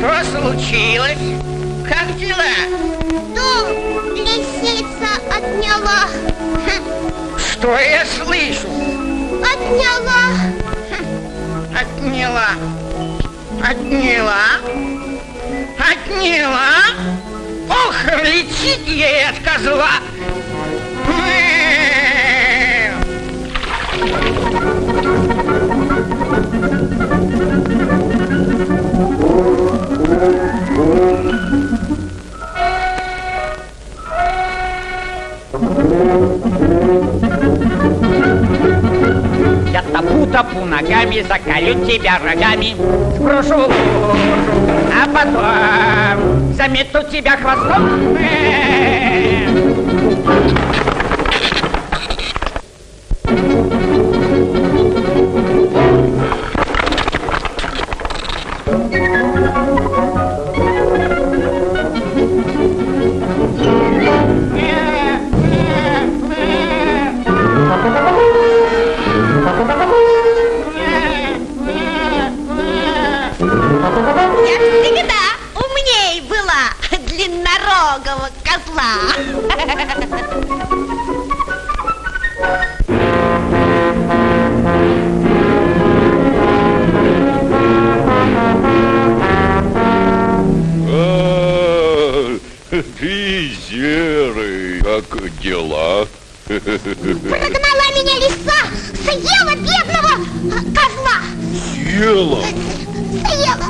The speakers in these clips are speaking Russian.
Что случилось? Как дела? Дом лисица отняла. Хм. Что я слышу? Отняла. Хм. Отняла. Отняла. Отняла. Ох, летит ей от козла. Thank м-м-м. you. Я топу-топу ногами, заколю тебя рогами, сброшу лужу, а потом замету тебя хвостом. Серый, как дела? Прогнала меня лиса, съела бедного козла. Съела? Съела.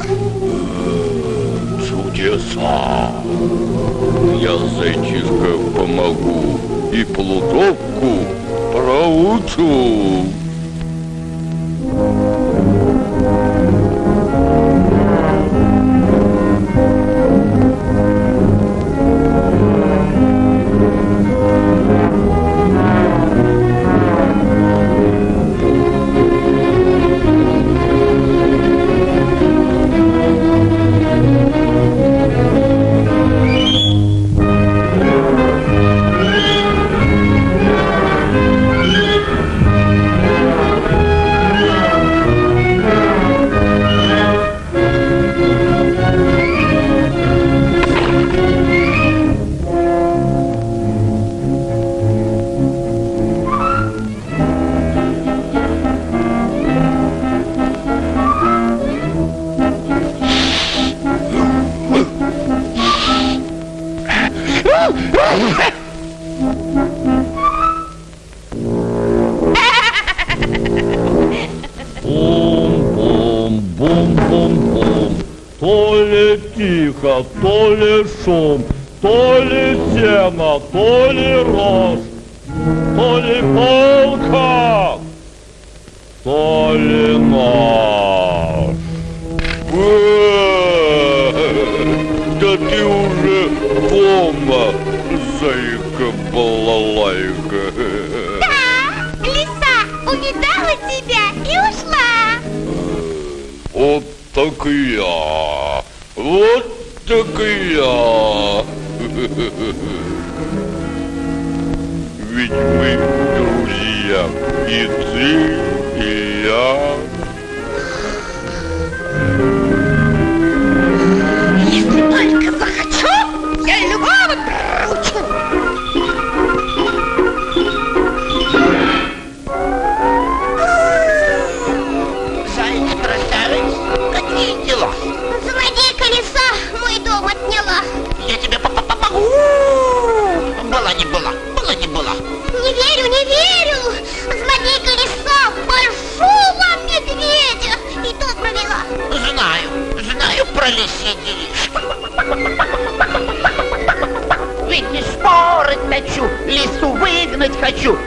Чудеса. Я зайчишка помогу и плутовку проучу. Шум, то ли сено, то ли рожь, то ли полка, то ли нож. Да ты уже дома, зайка-балалайка. Да, лиса увидала тебя и ушла. Вот так и я. Вот так и я. Ведь мы друзья. И ты, и я. Медведя и тут провела. Знаю, знаю про лисьи делишки. Ведь не споры точу, лису выгнать хочу.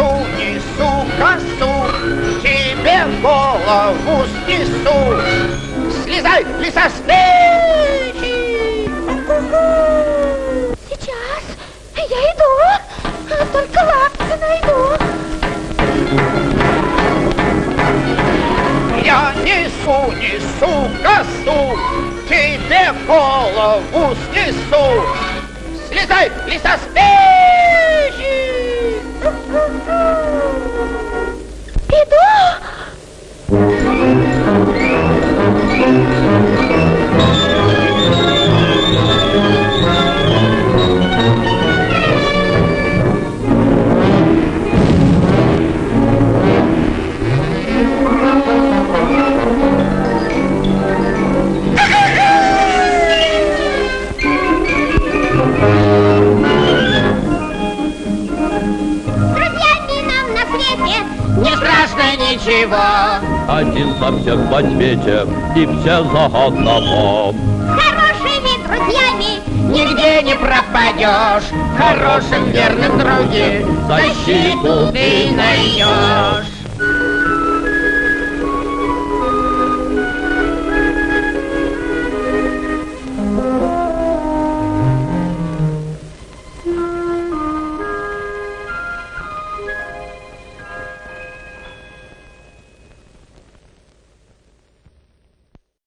Несу, несу косу, тебе голову снесу. Слезай, лиса, с печи! Сейчас я иду, только лапки найду. Я несу, несу косу, тебе голову снесу. Слезай, лиса, с печи! Ничего. Один за всех во свете, и все за одного. хорошими друзьями. Нигде не пропадешь, в хорошем верном друге защиту ты найдешь.